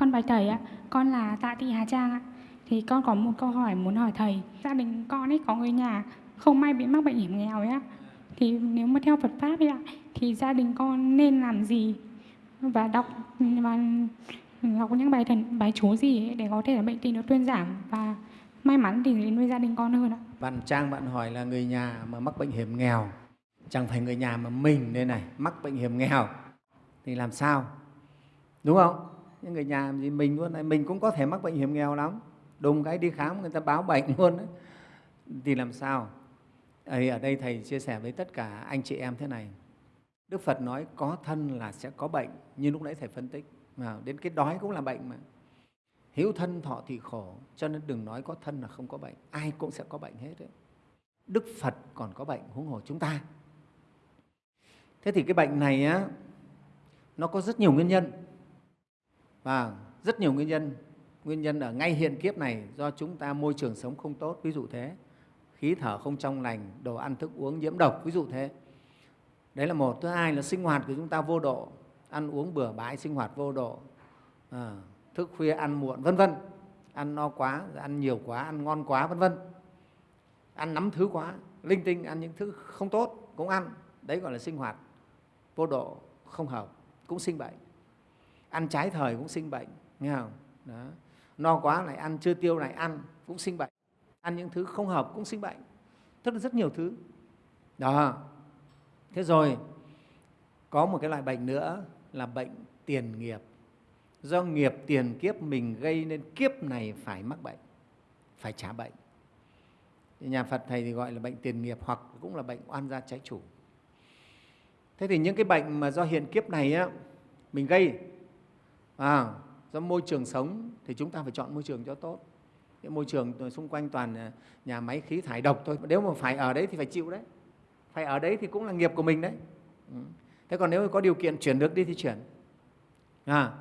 Con bài thầy ạ, con là Tạ Thị Hà Trang ạ. Thì con có một câu hỏi muốn hỏi thầy. Gia đình con ấy có người nhà không may bị mắc bệnh hiểm nghèo ấy ạ. Thì nếu mà theo Phật pháp ấy ạ, thì gia đình con nên làm gì và đọc và đọc những bài thần bài chú gì ấy để có thể là bệnh tình nó tuyên giảm và may mắn thì đến với gia đình con hơn ạ. Bạn Trang bạn hỏi là người nhà mà mắc bệnh hiểm nghèo, chẳng phải người nhà mà mình đây này mắc bệnh hiểm nghèo thì làm sao? Đúng không? Những người nhà gì mình luôn này, mình cũng có thể mắc bệnh hiểm nghèo lắm. Đùng cái đi khám người ta báo bệnh luôn đấy. Thì làm sao? Ở đây Thầy chia sẻ với tất cả anh chị em thế này. Đức Phật nói có thân là sẽ có bệnh, như lúc nãy Thầy phân tích. Mà đến cái đói cũng là bệnh mà. Hiếu thân thọ thì khổ, cho nên đừng nói có thân là không có bệnh. Ai cũng sẽ có bệnh hết đấy. Đức Phật còn có bệnh, huống hồ chúng ta. Thế thì cái bệnh này á, nó có rất nhiều nguyên nhân. Và rất nhiều nguyên nhân. Nguyên nhân ở ngay hiện kiếp này do chúng ta môi trường sống không tốt, ví dụ thế. Khí thở không trong lành, đồ ăn thức uống nhiễm độc, ví dụ thế. Đấy là một. Thứ hai là sinh hoạt của chúng ta vô độ, ăn uống bừa bãi, sinh hoạt vô độ, à, thức khuya ăn muộn, vân vân. Ăn no quá, ăn nhiều quá, ăn ngon quá, vân vân. Ăn nắm thứ quá, linh tinh, ăn những thứ không tốt cũng ăn. Đấy gọi là sinh hoạt vô độ, không hợp, cũng sinh bệnh. Ăn trái thời cũng sinh bệnh, nghe không? Đó. No quá lại ăn, chưa tiêu lại ăn, cũng sinh bệnh. Ăn những thứ không hợp cũng sinh bệnh. Tức là rất nhiều thứ. Đó. Thế rồi, có một cái loại bệnh nữa là bệnh tiền nghiệp. Do nghiệp tiền kiếp mình gây nên kiếp này phải mắc bệnh, phải trả bệnh. Nhà Phật Thầy thì gọi là bệnh tiền nghiệp hoặc cũng là bệnh oan gia trái chủ. Thế thì những cái bệnh mà do hiện kiếp này á, mình gây, à, do môi trường sống thì chúng ta phải chọn môi trường cho tốt. Cái môi trường xung quanh toàn à, nhà máy khí thải độc thôi. Nếu mà phải ở đấy thì phải chịu đấy. Phải ở đấy thì cũng là nghiệp của mình đấy. Ừ. Thế còn nếu có điều kiện chuyển được đi thì chuyển. À,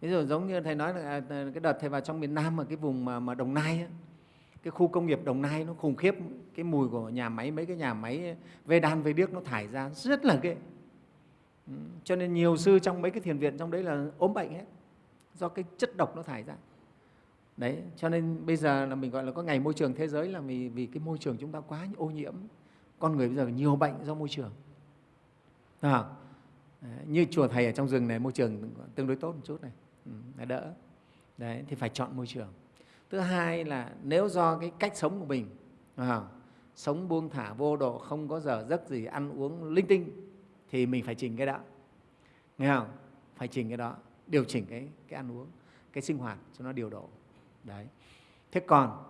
ví dụ giống như thầy nói là à, cái đợt thầy vào trong miền Nam mà cái vùng mà, mà Đồng Nai ấy, cái khu công nghiệp Đồng Nai nó khủng khiếp cái mùi của nhà máy mấy cái nhà máy về đan về điếc nó thải ra rất là ghê ừ, cho nên nhiều sư trong mấy cái thiền viện trong đấy là ốm bệnh hết do cái chất độc nó thải ra. Đấy cho nên bây giờ là mình gọi là có ngày môi trường thế giới là vì vì cái môi trường chúng ta quá ô nhiễm. Con người bây giờ nhiều bệnh do môi trường. À, như chùa thầy ở trong rừng này môi trường tương đối tốt một chút này. Ừ, đỡ. Đấy thì phải chọn môi trường. Thứ hai là nếu do cái cách sống của mình à, sống buông thả vô độ không có giờ giấc gì ăn uống linh tinh thì mình phải chỉnh cái đó. Nghe không? Phải chỉnh cái đó điều chỉnh cái, cái ăn uống cái sinh hoạt cho nó điều độ đấy thế còn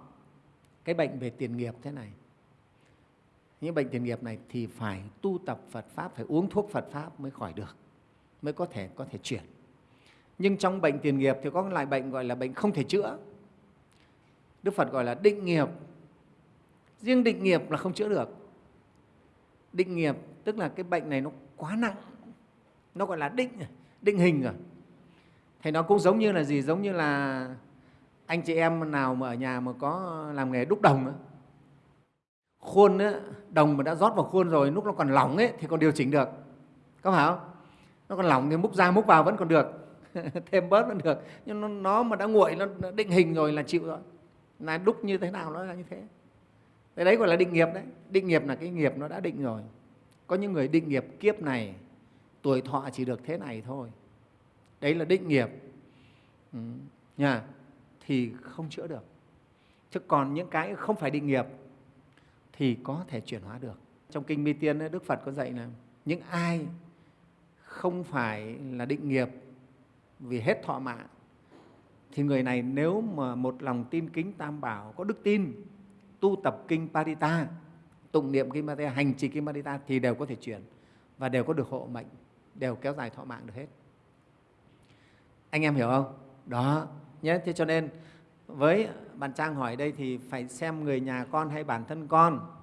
cái bệnh về tiền nghiệp thế này những bệnh tiền nghiệp này thì phải tu tập Phật Pháp, phải uống thuốc Phật Pháp mới khỏi được, mới có thể có thể chuyển. Nhưng trong bệnh tiền nghiệp thì có loại bệnh gọi là bệnh không thể chữa. Đức Phật gọi là định nghiệp. Riêng định nghiệp là không chữa được. Định nghiệp tức là cái bệnh này nó quá nặng, nó gọi là định, định hình rồi. Thì nó cũng giống như là gì? Giống như là anh chị em nào mà ở nhà mà có làm nghề đúc đồng ấy, khuôn ấy, đồng mà đã rót vào khuôn rồi lúc nó còn lỏng ấy, thì còn điều chỉnh được. Có phải không? Nó còn lỏng thì múc ra múc vào vẫn còn được. Thêm bớt vẫn được. Nhưng nó, nó mà đã nguội nó định hình rồi là chịu rồi. Là đúc như thế nào nó là như thế. Cái đấy gọi là định nghiệp đấy. Định nghiệp là cái nghiệp nó đã định rồi. Có những người định nghiệp kiếp này tuổi thọ chỉ được thế này thôi đấy là định nghiệp. Ừ. thì không chữa được. Chứ còn những cái không phải định nghiệp thì có thể chuyển hóa được. Trong kinh mi tiên đức phật có dạy là những ai không phải là định nghiệp vì hết thọ mạng, thì người này nếu mà một lòng tin kính tam bảo, có đức tin, tu tập kinh parita tụng niệm kinh parita hành trì kinh parita thì đều có thể chuyển và đều có được hộ mệnh, đều kéo dài thọ mạng được hết anh em hiểu không? Đó nhé. Thế cho nên với bạn trang hỏi đây thì phải xem người nhà con hay bản thân con.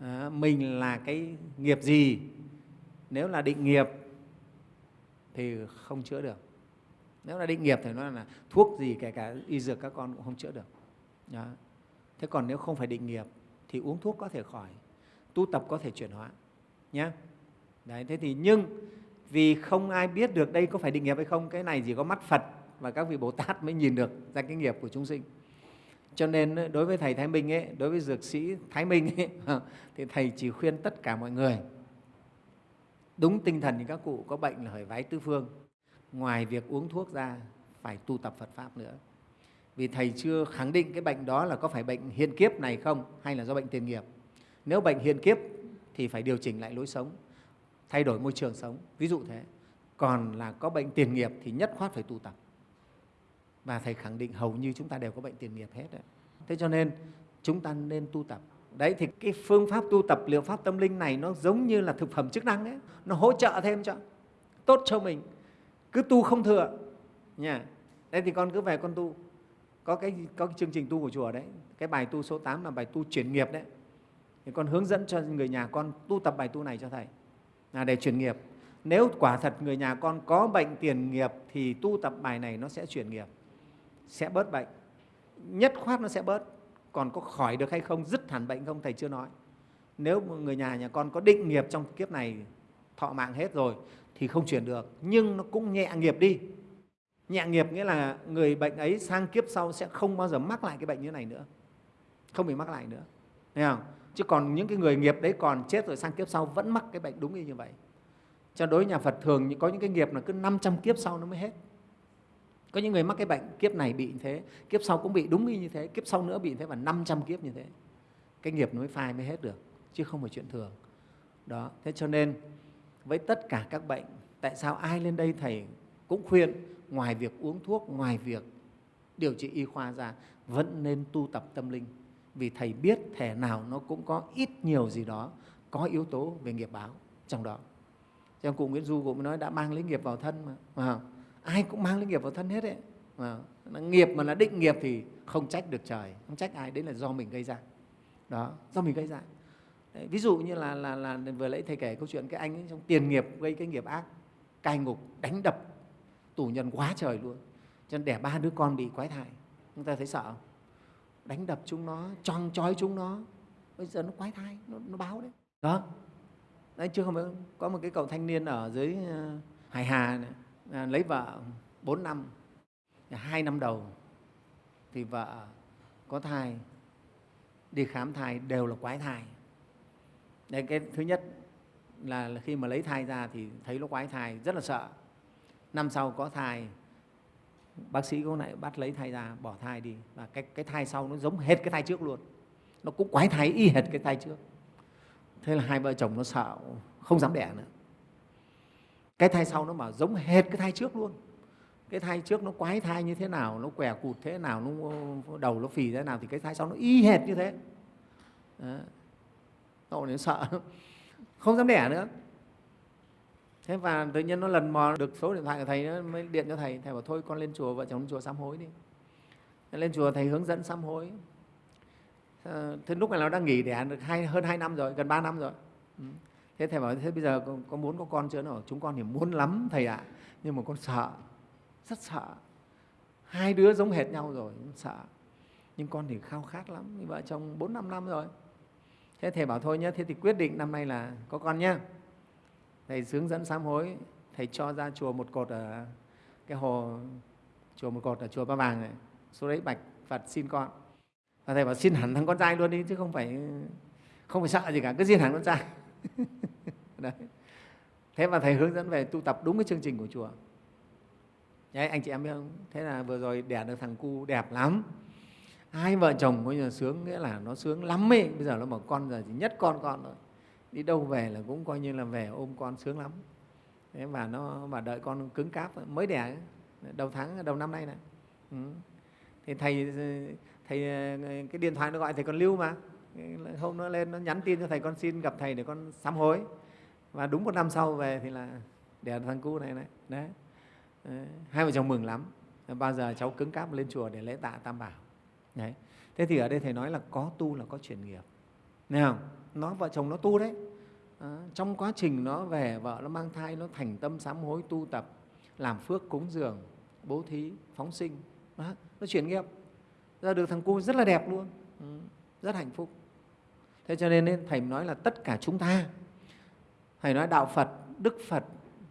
À, mình là cái nghiệp gì? Nếu là định nghiệp thì không chữa được. Nếu là định nghiệp thì nó là thuốc gì kể cả y dược các con cũng không chữa được. Đó. thế còn nếu không phải định nghiệp thì uống thuốc có thể khỏi tu tập có thể chuyển hóa nhé. Đấy thế thì nhưng vì không ai biết được đây có phải định nghiệp hay không cái này chỉ có mắt phật và các vị bồ tát mới nhìn được ra cái nghiệp của chúng sinh. Cho nên ờ, đối với thầy thái minh ấy đối với dược sĩ thái minh ấy, thì thầy chỉ khuyên tất cả mọi người đúng tinh thần thì các cụ có bệnh là phải vái tứ phương. Ngoài việc uống thuốc ra phải tu tập phật pháp nữa. Vì thầy chưa khẳng định cái bệnh đó là có phải bệnh hiện kiếp này không hay là do bệnh tiền nghiệp. Nếu bệnh hiện kiếp thì phải điều chỉnh lại lối sống thay đổi môi trường sống. Ví dụ thế. Còn là có bệnh tiền nghiệp thì nhất khoát phải tu tập. Và thầy khẳng định hầu như chúng ta đều có bệnh tiền nghiệp hết đấy. thế cho nên chúng ta nên tu tập. Đấy, thì cái phương pháp tu tập, liệu pháp tâm linh này nó giống như là thực phẩm chức năng ấy. Nó hỗ trợ thêm cho, tốt cho mình. Cứ tu không thừa, nha. Đấy, thì con cứ về con tu. Có cái có cái chương trình tu của chùa đấy. Cái bài tu số 8 là bài tu chuyển nghiệp đấy. Thì con hướng dẫn cho người nhà con tu tập bài tu này cho thầy là để chuyển nghiệp. Nếu quả thật người nhà con có bệnh tiền nghiệp thì tu tập bài này nó sẽ chuyển nghiệp, sẽ bớt bệnh. Nhất khoát nó sẽ bớt. Còn có khỏi được hay không, dứt hẳn bệnh không, thầy chưa nói. Nếu người nhà nhà con có định nghiệp trong kiếp này, thọ mạng hết rồi thì không chuyển được. Nhưng nó cũng nhẹ nghiệp đi. Nhẹ nghiệp nghĩa là người bệnh ấy sang kiếp sau sẽ không bao giờ mắc lại cái bệnh như này nữa. Không bị mắc lại nữa. Thấy không? Chứ còn những cái người nghiệp đấy còn chết rồi sang kiếp sau vẫn mắc cái bệnh đúng như vậy. Cho đối nhà Phật thường có những cái nghiệp là cứ 500 kiếp sau nó mới hết. Có những người mắc cái bệnh, kiếp này bị như thế, kiếp sau cũng bị đúng như thế, kiếp sau nữa bị như thế và 500 kiếp như thế. Cái nghiệp nó mới phai mới hết được, chứ không phải chuyện thường. Đó, thế cho nên với tất cả các bệnh, tại sao ai lên đây thầy cũng khuyên ngoài việc uống thuốc, ngoài việc điều trị y khoa ra, vẫn nên tu tập tâm linh vì thầy biết thể nào nó cũng có ít nhiều gì đó có yếu tố về nghiệp báo trong đó. Trong cụ Nguyễn Du cũng nói đã mang lấy nghiệp vào thân mà, mà ai cũng mang lấy nghiệp vào thân hết đấy mà nghiệp mà là định nghiệp thì không trách được trời không trách ai đấy là do mình gây ra. Đó do mình gây ra. Đấy, ví dụ như là, là, là vừa lấy thầy kể câu chuyện cái anh ấy trong tiền nghiệp gây cái nghiệp ác cai ngục đánh đập tù nhân quá trời luôn. Cho nên đẻ ba đứa con bị quái thai. Chúng ta thấy sợ không? Đánh đập chúng nó choang trói chúng nó. Bây giờ nó quái thai nó, nó báo đấy. Đó. Đấy chứ không có một cái cậu thanh niên ở dưới ờ, hải hà này, à, lấy vợ 4 năm hai năm đầu thì vợ có thai đi khám thai đều là quái thai. Đấy cái thứ nhất là khi mà lấy thai ra thì thấy nó quái thai rất là sợ. Năm sau có thai bác sĩ cũng lại bắt lấy thai ra bỏ thai đi. Và cái, cái thai sau nó giống hết cái thai trước luôn. Nó cũng quái thai y hệt cái thai trước. Thế là hai vợ chồng nó sợ không dám đẻ nữa. Cái thai sau nó bảo giống hệt cái thai trước luôn. Cái thai trước nó quái thai như thế nào nó què cụt thế nào nó đầu nó phì thế nào thì cái thai sau nó y hệt như thế. Đó. nó sợ không dám đẻ nữa thế và tự nhiên nó lần mò được số điện thoại của thầy nó mới điện cho thầy. Thầy bảo thôi con lên chùa vợ chồng lên chùa sám hối đi. Lên chùa thầy hướng dẫn sám hối. Ờ, thế lúc này nó đang nghỉ đẻ được hai, hơn hai năm rồi gần ba năm rồi. Ừ. Thế thầy bảo thế bây giờ có, có muốn có con chưa? Nó chúng con thì muốn lắm thầy ạ nhưng mà con sợ rất sợ. Hai đứa giống hệt nhau rồi sợ. Nhưng con thì khao khát lắm vợ chồng bốn năm năm rồi. Thế thầy bảo thôi nhé thế thì quyết định năm nay là có con nhé thầy hướng dẫn sám hối, thầy cho ra chùa một cột ở cái hồ, chùa một cột ở chùa ba vàng này. Số đấy bạch phật xin con. Và thầy bảo xin hẳn thằng con trai luôn đi, chứ không phải không phải sợ gì cả, cứ xin hẳn con trai. Đấy. thế mà thầy hướng dẫn về tu tập đúng cái chương trình của chùa. Đấy, anh chị em biết không? Thế là vừa rồi đẻ được thằng cu đẹp lắm. Hai vợ chồng coi như sướng, nghĩa là nó sướng lắm ấy. Bây giờ nó bảo con giờ chỉ nhất con con rồi đi đâu về là cũng coi như là về ôm con sướng lắm. Thế và nó và đợi con cứng cáp mới đẻ đầu tháng, đầu năm nay này ừ. thì thầy thầy ờ, cái điện thoại nó gọi thầy con lưu mà. Hôm nó lên, nó nhắn tin cho thầy, con xin gặp thầy để con sám hối. Và đúng một năm sau về thì là đẻ thằng cu này này đấy. Ờ, hai vợ chồng mừng lắm. Ờ, bao giờ cháu cứng cáp lên chùa để lễ tạ tam bảo. Đấy. Thế thì ở đây thầy nói là có tu là có chuyển nghiệp. Nghe không? Nó vợ chồng nó tu đấy. À, trong quá trình nó về vợ nó mang thai nó thành tâm sám hối tu tập làm phước cúng dường bố thí phóng sinh. À, nó chuyển nghiệp. Ra được thằng cu rất là đẹp luôn. Ừ, rất hạnh phúc. Thế cho nên thầy nói là tất cả chúng ta thầy nói đạo phật đức phật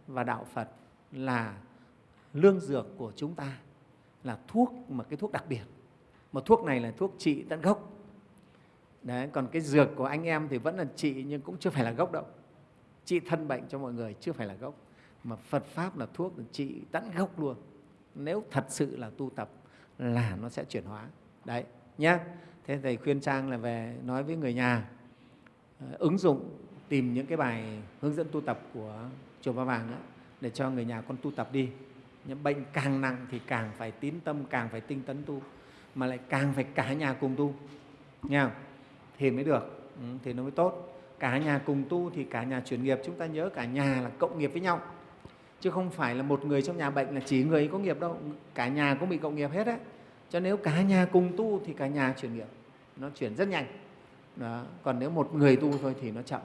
và đạo phật là lương dược của chúng ta là thuốc mà cái thuốc đặc biệt. Mà thuốc này là thuốc trị tận gốc. Đấy, còn cái dược của anh em thì vẫn là trị nhưng cũng chưa phải là gốc đâu. Trị thân bệnh cho mọi người chưa phải là gốc. Mà Phật pháp là thuốc là trị tận gốc luôn. Nếu thật sự là tu tập là nó sẽ chuyển hóa. Đấy nhá. Thế thầy khuyên trang là về nói với người nhà ờ, ứng dụng tìm những cái bài hướng dẫn tu tập của chùa Ba Vàng đó, để cho người nhà con tu tập đi. Những bệnh càng nặng thì càng phải tín tâm càng phải tinh tấn tu mà lại càng phải cả nhà cùng tu. Nha thì mới được. Ừ, thì nó mới tốt. Cả nhà cùng tu thì cả nhà chuyển nghiệp. Chúng ta nhớ cả nhà là cộng nghiệp với nhau. Chứ không phải là một người trong nhà bệnh là chỉ người ấy có nghiệp đâu. Cả nhà cũng bị cộng nghiệp hết đấy cho nếu cả nhà cùng tu thì cả nhà chuyển nghiệp. Nó chuyển rất nhanh. Đó. còn nếu một người tu thôi thì nó chậm.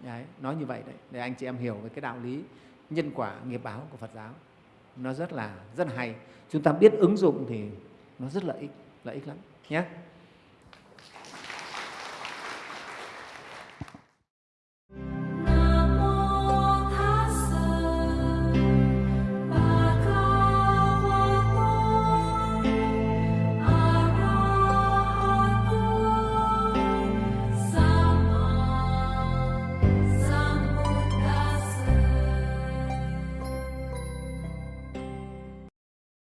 Đấy, nói như vậy đấy. Để anh chị em hiểu về cái đạo lý nhân quả nghiệp báo của Phật giáo. Nó rất là rất là hay. Chúng ta biết ứng dụng thì nó rất lợi ích lợi ích lắm nhé.